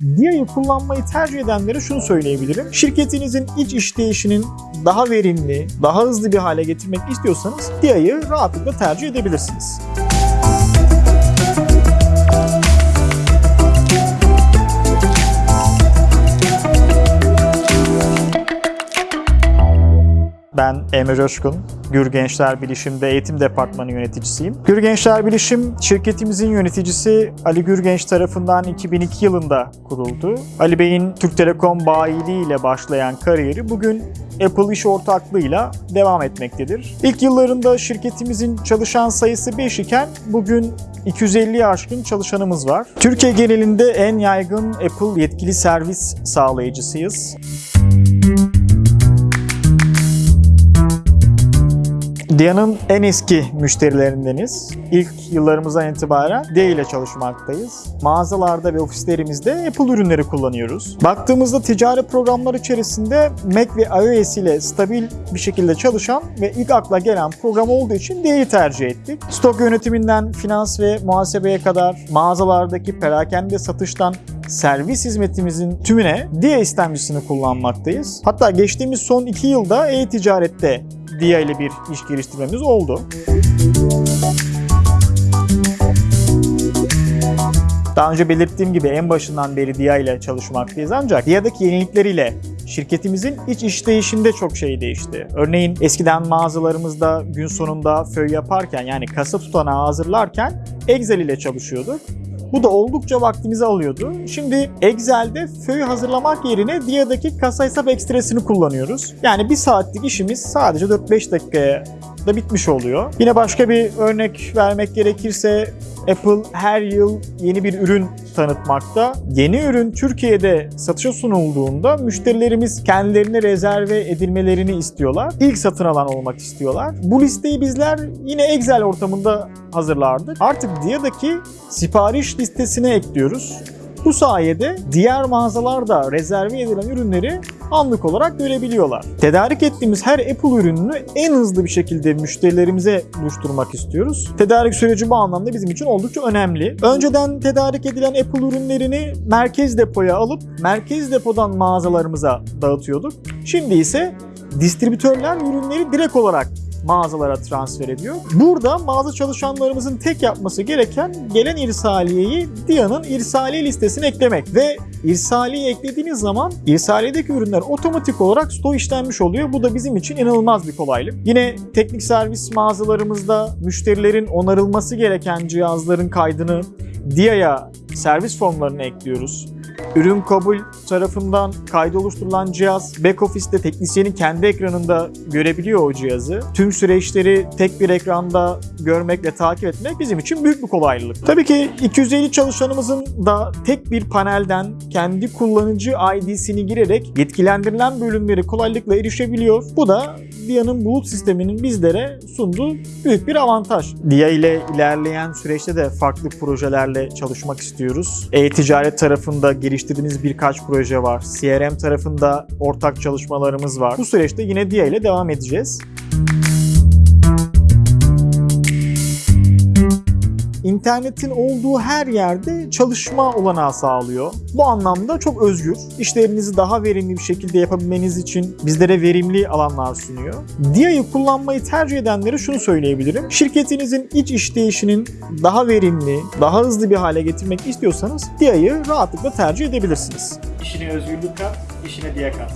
Dia'yı kullanmayı tercih edenlere şunu söyleyebilirim. Şirketinizin iç işleyişinin daha verimli, daha hızlı bir hale getirmek istiyorsanız Dia'yı rahatlıkla tercih edebilirsiniz. Ben Emre Coşkun, Gür Gençler Bilişim'de eğitim departmanı yöneticisiyim. Gür Gençler Bilişim şirketimizin yöneticisi Ali Gürgenç tarafından 2002 yılında kuruldu. Ali Bey'in Türk Telekom bayiliği ile başlayan kariyeri bugün Apple iş ortaklığıyla devam etmektedir. İlk yıllarında şirketimizin çalışan sayısı 5 iken bugün 250'ye aşkın çalışanımız var. Türkiye genelinde en yaygın Apple yetkili servis sağlayıcısıyız. Dia'nın en eski müşterilerindeniz. İlk yıllarımızdan itibaren Dia ile çalışmaktayız. Mağazalarda ve ofislerimizde Apple ürünleri kullanıyoruz. Baktığımızda ticari programlar içerisinde Mac ve iOS ile stabil bir şekilde çalışan ve ilk akla gelen program olduğu için Dia'yı tercih ettik. Stok yönetiminden finans ve muhasebeye kadar mağazalardaki perakende satıştan servis hizmetimizin tümüne Dia istemcisini kullanmaktayız. Hatta geçtiğimiz son iki yılda e-ticarette Dia ile bir iş geliştirmemiz oldu. Daha önce belirttiğim gibi en başından beri Dia ile çalışmaktayız ancak Dia'daki yenilikleriyle şirketimizin iç işleyişinde çok şey değişti. Örneğin eskiden mağazalarımızda gün sonunda föy yaparken yani kasa tutanağı hazırlarken Excel ile çalışıyorduk. Bu da oldukça vaktimizi alıyordu. Şimdi Excel'de föy hazırlamak yerine Dia'daki kasa hesap ekstresini kullanıyoruz. Yani bir saatlik işimiz sadece 4-5 dakikaya da bitmiş oluyor. Yine başka bir örnek vermek gerekirse Apple her yıl yeni bir ürün tanıtmakta. Yeni ürün Türkiye'de satışa sunulduğunda müşterilerimiz kendilerine rezerve edilmelerini istiyorlar. İlk satın alan olmak istiyorlar. Bu listeyi bizler yine Excel ortamında hazırlardık. Artık Dia'daki sipariş listesine ekliyoruz. Bu sayede diğer mağazalarda rezerve edilen ürünleri anlık olarak görebiliyorlar. Tedarik ettiğimiz her Apple ürününü en hızlı bir şekilde müşterilerimize buluşturmak istiyoruz. Tedarik süreci bu anlamda bizim için oldukça önemli. Önceden tedarik edilen Apple ürünlerini merkez depoya alıp merkez depodan mağazalarımıza dağıtıyorduk. Şimdi ise distribütörler ürünleri direkt olarak mağazalara transfer ediyor. Burada mağaza çalışanlarımızın tek yapması gereken gelen irsaliyeyi Dia'nın irsaliye listesine eklemek ve irsaliye eklediğiniz zaman irsaliyedeki ürünler otomatik olarak stoğu işlenmiş oluyor. Bu da bizim için inanılmaz bir kolaylık. Yine teknik servis mağazalarımızda müşterilerin onarılması gereken cihazların kaydını Dia'ya servis formlarına ekliyoruz. Ürün kabul tarafından kaydı oluşturulan cihaz back office'te teknisyenin kendi ekranında görebiliyor o cihazı. Tüm süreçleri tek bir ekranda görmek ve takip etmek bizim için büyük bir kolaylık. Tabii ki 250 çalışanımızın da tek bir panelden kendi kullanıcı ID'sini girerek yetkilendirilen bölümleri kolaylıkla erişebiliyor. Bu da Dia'nın bulut sisteminin bizlere sunduğu büyük bir avantaj. Dia ile ilerleyen süreçte de farklı projelerle çalışmak istiyoruz. E-ticaret tarafında geliştirdiğimiz birkaç proje var. CRM tarafında ortak çalışmalarımız var. Bu süreçte yine Dia ile devam edeceğiz. İnternetin olduğu her yerde çalışma olanağı sağlıyor. Bu anlamda çok özgür. İşlerinizi daha verimli bir şekilde yapabilmeniz için bizlere verimli alanlar sunuyor. Dia'yı kullanmayı tercih edenlere şunu söyleyebilirim. Şirketinizin iç işleyişinin daha verimli, daha hızlı bir hale getirmek istiyorsanız Dia'yı rahatlıkla tercih edebilirsiniz. İşine özgürlük kat, işine Dia kat.